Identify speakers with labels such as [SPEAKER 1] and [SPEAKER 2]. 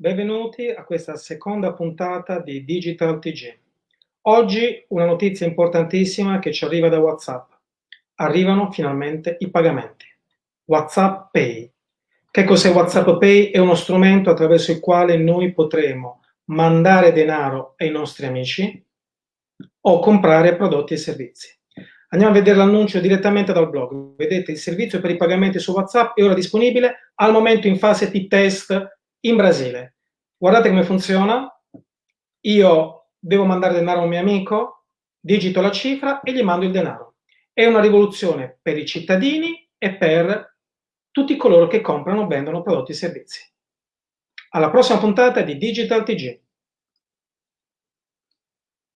[SPEAKER 1] benvenuti a questa seconda puntata di Digital TG. Oggi una notizia importantissima che ci arriva da WhatsApp. Arrivano finalmente i pagamenti. WhatsApp Pay. Che cos'è WhatsApp Pay? È uno strumento attraverso il quale noi potremo mandare denaro ai nostri amici o comprare prodotti e servizi. Andiamo a vedere l'annuncio direttamente dal blog. Vedete, il servizio per i pagamenti su WhatsApp è ora disponibile, al momento in fase di test in Brasile. Guardate come funziona. Io devo mandare denaro a un mio amico, digito la cifra e gli mando il denaro. È una rivoluzione per i cittadini e per tutti coloro che comprano o vendono prodotti e servizi. Alla prossima puntata di Digital TG.